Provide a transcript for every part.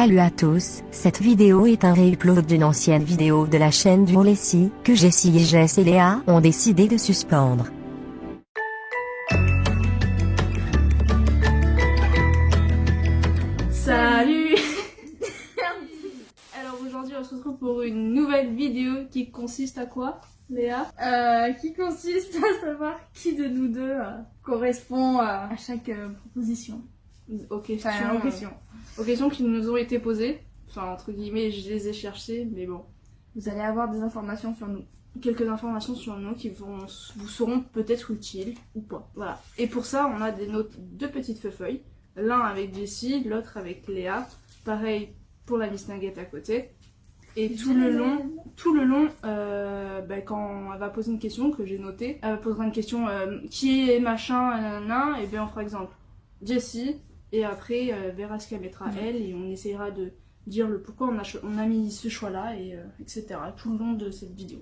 Salut à tous, cette vidéo est un réupload d'une ancienne vidéo de la chaîne du Lessie, que Jessie et Jess et Léa ont décidé de suspendre. Salut Alors aujourd'hui on se retrouve pour une nouvelle vidéo qui consiste à quoi Léa? Euh, qui consiste à savoir qui de nous deux euh, correspond à, à chaque euh, proposition. Aux questions, Enfin, aux euh, questions. aux questions qui nous ont été posées. Enfin entre guillemets je les ai cherchées mais bon. Vous allez avoir des informations sur nous. Quelques informations sur nous qui vont, vous seront peut-être utiles ou pas. Voilà. Et pour ça on a des notes, deux petites feuilles. L'un avec Jessie, l'autre avec Léa. Pareil pour la Miss Nugget à côté. Et tout le long, tout le long, euh, bah, quand elle va poser une question que j'ai notée, elle posera une question euh, qui est machin, nanana, et bien on fera exemple Jessie, et après euh, verra ce qu'elle mettra elle, et on essayera de dire le pourquoi on a, on a mis ce choix-là, et euh, etc. tout le long de cette vidéo.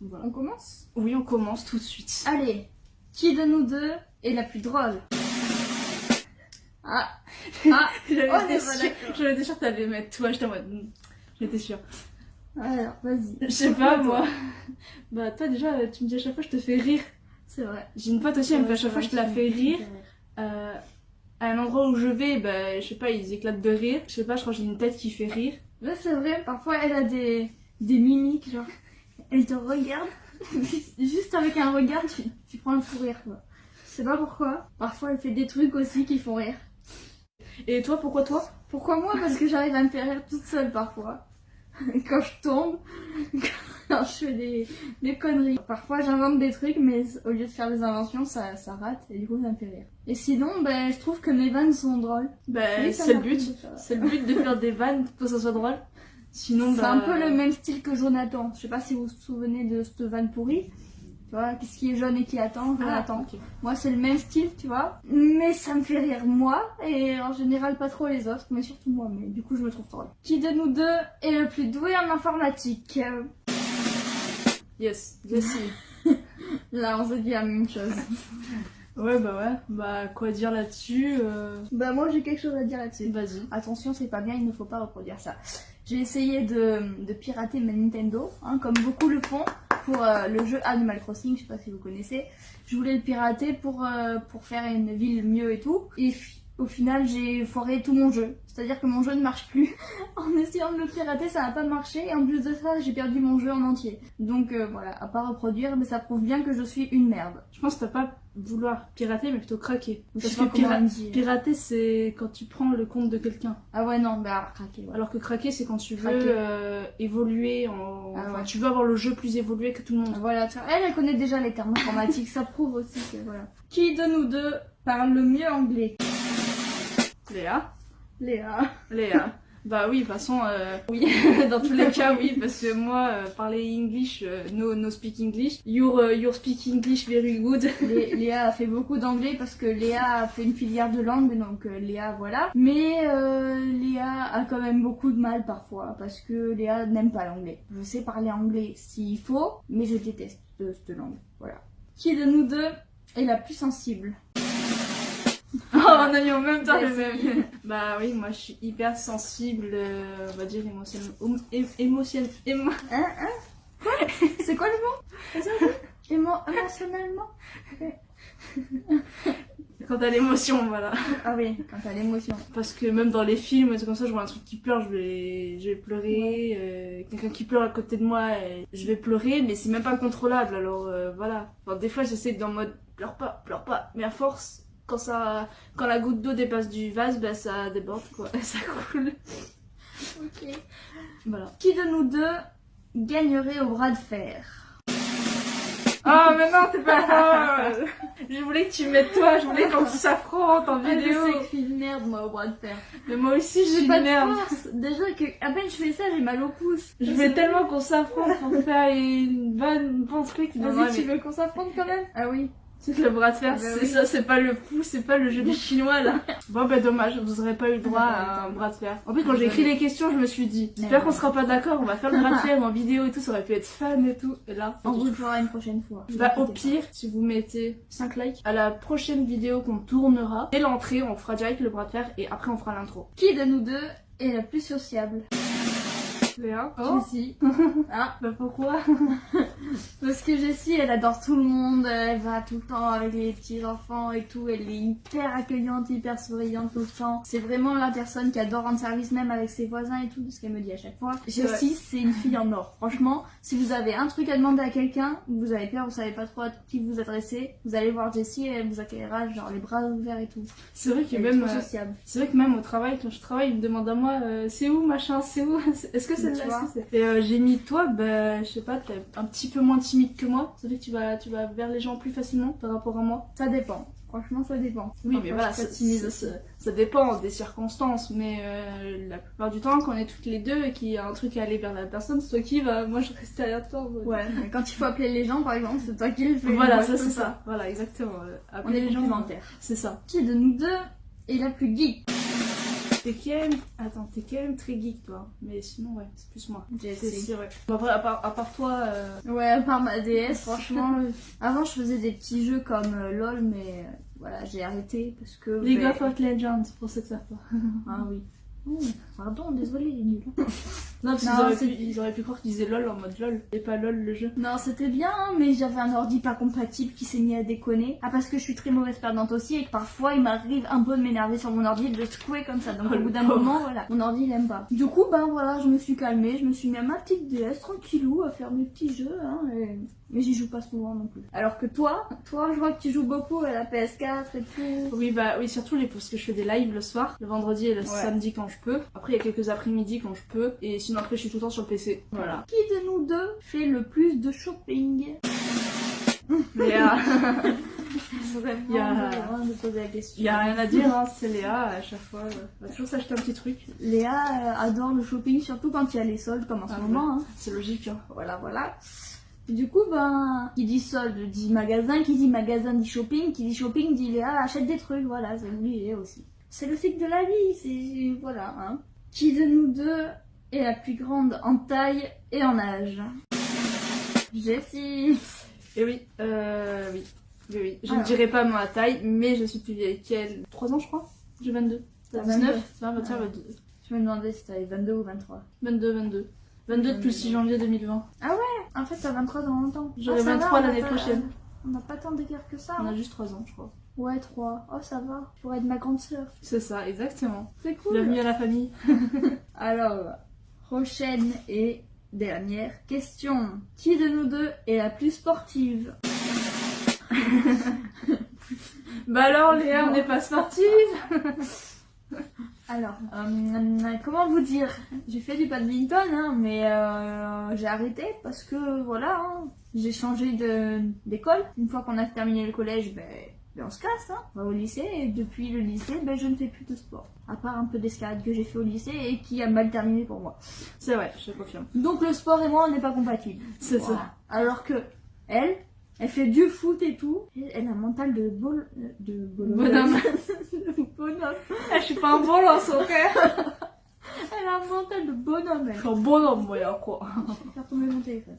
Voilà. On commence? Oui, on commence tout de suite. Allez, qui de nous deux est la plus drôle? Ah Ah J'avais d'accord. j'avais sûre que t'allais mettre toi, j'étais en mode. hmm, J'étais sûre. Alors, vas-y. Je sais pas, moi. Bah, toi, déjà, tu me dis à chaque fois, je te fais rire. C'est vrai. J'ai une pote aussi, elle me fait à chaque fois, je te la fais rire. Euh, à un endroit où je vais, bah, je sais pas, ils éclatent de rire. Je sais pas, je crois que j'ai une tête qui fait rire. Là, c'est vrai, parfois elle a des, des mimiques, genre, elle te regarde, juste avec un regard, tu, tu prends un fou rire, quoi. Je sais pas pourquoi. Parfois, elle fait des trucs aussi qui font rire. Et toi, pourquoi toi? Pourquoi moi? Parce que j'arrive à me faire rire toute seule parfois. Quand je tombe, quand je fais des, des conneries. Parfois j'invente des trucs, mais au lieu de faire des inventions, ça, ça rate et du coup ça me fait rire. Et sinon, ben, je trouve que mes vannes sont drôles. Oui, ça c'est le but. de faire- C'est le but de faire des vannes pour que ça soit drôle. Sinon, C'est un peu le même style que Jonathan. Je sais pas si vous vous souvenez de cette vanne pourrie. Tu vois, qu'est-ce qui est jaune et qui attend Ah, Jonathan. ok. Moi, c'est le même style, tu vois. Mais ça me fait rire moi, et en général pas trop les autres, mais surtout moi. Mais du coup, je me trouve drôle. Qui de nous deux est le plus doué en informatique? Euh, Yes, Jessie. Là, on se dit la même chose. ouais, bah ouais. Bah, quoi dire là-dessus euh, bah, moi, j'ai quelque chose à dire là-dessus. Vas-y. Attention, c'est pas bien, il ne faut pas reproduire ça. J'ai essayé de, de pirater ma Nintendo, hein, comme beaucoup le font, pour euh, le jeu Animal Crossing, je sais pas si vous connaissez. Je voulais le pirater pour, euh, pour faire une ville mieux et tout. Et au final, j'ai foiré tout mon jeu. C'est-à-dire que mon jeu ne marche plus. en essayant de le pirater, ça n'a pas marché. Et en plus de ça, j'ai perdu mon jeu en entier. Donc euh, voilà, à pas reproduire, mais ça prouve bien que je suis une merde. Je pense que t'as pas vouloir pirater, mais plutôt craquer. Je Parce que pira- pirater, c'est quand tu prends le compte de quelqu'un. Ah ouais, non, bah alors craquer, ouais. Alors que craquer, c'est quand tu veux euh, évoluer, en... Ah enfin, tu veux avoir le jeu plus évolué que tout le monde. Voilà, tu vois, elle, elle connaît déjà les termes informatiques, ça prouve aussi que voilà. Qui de nous deux parle le mieux anglais? Léa Léa. Léa. bah oui, de toute façon, euh, oui, dans tous les cas, oui, parce que moi, euh, parler English, euh, no, no speak English, your, euh, your speak English very good. Lé- Léa a fait beaucoup d'anglais parce que Léa a fait une filière de langue, donc Léa, voilà. Mais Léa a quand même beaucoup de mal parfois parce que Léa n'aime pas l'anglais. Je sais parler anglais s'il faut, mais je déteste cette langue. Voilà. Qui de nous deux est la plus sensible on a mis en même temps le même. Bah oui, moi, je suis hyper sensible, euh, on va dire émotionnellement. Émotion... émotion- émo- Hein Hein? C'est quoi le mot? Émo- émotionnellement? Quand t'as l'émotion, voilà. Ah oui, quand t'as l'émotion. Parce que même dans les films, c'est comme ça, je vois un truc qui pleure, je vais, je vais pleurer. euh, Quelqu'un qui pleure à côté de moi, je vais pleurer, mais c'est même pas contrôlable. Alors euh, voilà. Enfin, des fois, j'essaie d'être en mode pleure pas, pleure pas. Mais à force, quand ça, quand la goutte d'eau dépasse du vase, bah ça déborde quoi, ça coule. Ok. Voilà. Qui de nous deux gagnerait au bras de fer? Oh mais non, c'est pas. Je voulais que tu mettes toi, je voulais qu'on s'affronte en Ah, vidéo. Je sais que je suis une merde moi au bras de fer. Mais moi aussi, je suis J'ai une pas de merde. force. Déjà que à peine je fais ça, j'ai mal au pouce. Je veux tellement qu'on s'affronte pour faire une bonne, bon truc. Vas-y, tu mais- veux qu'on s'affronte quand même? Ah oui. C'est que le bras de fer, Ah bah c'est oui. ça, c'est pas le pouce, c'est pas le jeu des chinois là. Bon bah dommage, vous aurez pas eu le droit à un bras de fer. En plus quand j'ai écrit les questions, je me suis dit, j'espère qu'on sera pas d'accord, on va faire le bras de fer en vidéo et tout, ça aurait pu être fun et tout. Et là, On vous le fera une prochaine fois. bah au pire, si vous mettez 5 likes, à la prochaine vidéo qu'on tournera, dès l'entrée, on fera direct le bras de fer et après on fera l'intro. Qui de nous deux est la plus sociable? Léa Oh Jessie. ah, Bah pourquoi? Parce que Jessie, elle adore tout le monde, elle va tout le temps avec les petits enfants et tout, elle est hyper accueillante, hyper souriante tout le temps. C'est vraiment la personne qui adore rendre service même avec ses voisins et tout, ce qu'elle me dit à chaque fois. Jessie, c'est une fille en or. Franchement, si vous avez un truc à demander à quelqu'un, vous avez peur, vous savez pas trop à qui vous adresser, vous allez voir Jessie et elle vous accueillera genre les bras ouverts et tout. C'est vrai que même... euh, sociable. C'est vrai que même au travail, quand je travaille, ils me demandent à moi, euh, c'est où machin, c'est où? Est-ce que c'est là? Vois? est-ce que c'est- Et euh, j'ai mis toi, bah je sais pas, t'es un petit peu moins timide que moi. Ça fait que tu vas, tu vas vers les gens plus facilement par rapport à moi. Ça dépend. Franchement, ça dépend. Oui, Parfois, mais voilà, ça, timide ça- dépend des circonstances, mais euh, la plupart du temps, quand on est toutes les deux et qu'il y a un truc à aller vers la personne, c'est toi qui va, moi je reste derrière toi. Ouais, mais quand il faut appeler les gens, par exemple, c'est toi qui le fais. Voilà, ça c'est ça. Voilà, exactement. Euh, On appeler est les gens, c'est ça. Qui de nous deux est la plus geek? T'es quand même, attends, t'es quand même très geek toi, mais sinon ouais, c'est plus moi. C'est vrai. Bon, après, à part, à part toi, euh, Ouais, à part ma DS, franchement. euh, Avant, je faisais des petits jeux comme euh, LOL, mais euh, voilà, j'ai arrêté parce que. League ben- of Legends, pour ceux que ça pas. Ah oui. Oh, pardon, désolé, il est nul. Non, parce Non, qu'ils auraient, c'est- pu, ils auraient pu croire qu'ils disaient LOL en mode LOL, et pas LOL le jeu. Non, c'était bien, hein, mais j'avais un ordi pas compatible qui s'est mis à déconner. Ah, parce que je suis très mauvaise perdante aussi et que parfois il m'arrive un peu de m'énerver sur mon ordi et de le secouer comme ça. Donc Oh, au bout d'un moment, voilà, mon ordi il aime pas. Du coup, ben voilà, je me suis calmée, je me suis mis à ma petite DS tranquillou à faire mes petits jeux, hein, et- mais j'y joue pas souvent non plus. Alors que toi, toi, je vois que tu joues beaucoup à la PS4 et tout. Oui, bah oui, surtout les, parce que je fais des lives le soir, le vendredi et le samedi quand je peux. Après, il y a quelques après-midi quand je peux, et sinon après, je suis tout le temps sur le PC. Voilà. Qui de nous deux fait le plus de shopping? Léa, Il y a- il y rien à dire, hein, c'est Léa, à chaque fois, euh, elle va toujours s'acheter un petit truc. Léa euh, adore le shopping, surtout quand il y a les soldes comme en ce Ah, moment. hein. C'est logique, hein. Voilà, voilà. Du coup, ben, qui dit solde dit magasin, qui dit magasin dit shopping, qui dit shopping dit Léa achète des trucs, voilà, c'est obligé aussi. C'est le cycle de la vie, c'est. Voilà, hein. Qui de nous deux est la plus grande en taille et en âge Jessie Et oui, euh, oui. Oui, oui. Je ne Alors. dirai pas ma taille, mais je suis plus vieille qu'elle. 3 ans, je crois J'ai 22. T'as 19 20, 21, Ouais. 22. Je me demandais si t'avais 22 ou 23. 22, 22. 22 depuis le 6 janvier 2020. En fait, t'as 23 dans longtemps. J'aurai Ah, va, 23 on a l'année prochaine. On n'a pas tant d'écart que ça. On hein. a juste 3 ans, je crois. Ouais, 3. Oh, ça va. Pour être ma grande sœur. C'est ça, exactement. C'est cool. Bienvenue à la famille. Alors, prochaine et dernière question. Qui de nous deux est la plus sportive? Bah alors, Léa, on n'est pas sportive Alors, euh, comment vous dire? J'ai fait du badminton, hein, mais euh, j'ai arrêté parce que voilà, hein, j'ai changé de- d'école. Une fois qu'on a terminé le collège, ben, ben on se casse, hein, on va au lycée. Et depuis le lycée, ben, je ne fais plus de sport. À part un peu d'escalade que j'ai fait au lycée et qui a mal terminé pour moi. C'est vrai, je te confirme. Donc le sport et moi, on n'est pas compatibles. C'est ça. Alors que elle, elle fait du foot et tout. Elle a un mental de bol... de. Bonhomme. Bonhomme. Ah, je suis pas un bon lance, ok Elle a un mental de bonhomme, Je elle. suis un bonhomme, moi, quoi. Je vais faire tomber mon téléphone.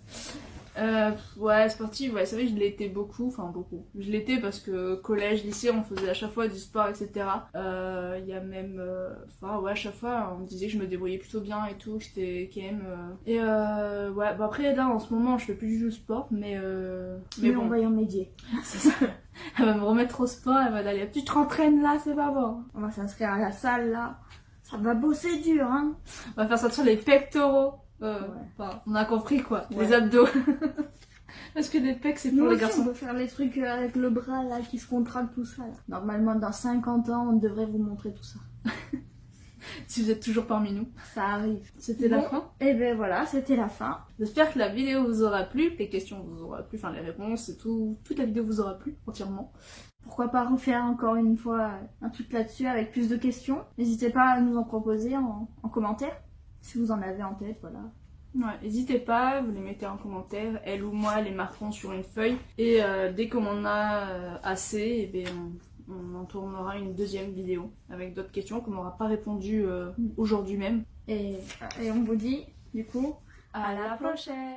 Euh, ouais, sportive, ouais, c'est vrai que je l'étais beaucoup, enfin beaucoup. Je l'étais parce que collège, lycée, on faisait à chaque fois du sport, etc. Euh, Il y a même, euh, enfin ouais, à chaque fois, on me disait que je me débrouillais plutôt bien et tout, que j'étais quand même. euh, Et euh, ouais, bah après là, en ce moment, je fais plus du sport, mais euh... Mais, mais on bon, va y remédier. c'est ça. Elle va me remettre au sport, elle va aller, tu te rentraînes là, c'est pas bon. On va s'inscrire à la salle là. Ça va bosser dur, hein. On va faire sortir les pectoraux. Euh, Ouais. on a compris quoi, Ouais. les abdos. parce que les pecs, c'est pour Nous les aussi, garçons. on peut faire les trucs euh, avec le bras là qui se contracte tout ça. là. Normalement, dans 50 ans, on devrait vous montrer tout ça. Si vous êtes toujours parmi nous. Ça arrive. C'était la fin? Et ben voilà, c'était la fin. J'espère que la vidéo vous aura plu, que les questions vous aura plu, enfin les réponses et tout, toute la vidéo vous aura plu entièrement. Pourquoi pas refaire encore une fois un truc là-dessus avec plus de questions N'hésitez pas à nous en proposer en, en commentaire, si vous en avez en tête, voilà. Ouais, n'hésitez pas, vous les mettez en commentaire, elle ou moi les marquerons sur une feuille et euh, dès qu'on en a euh, assez, eh ben, on, on en tournera une deuxième vidéo avec d'autres questions qu'on n'aura pas répondu euh, aujourd'hui même. Et, et on vous dit, du coup, À la prochaine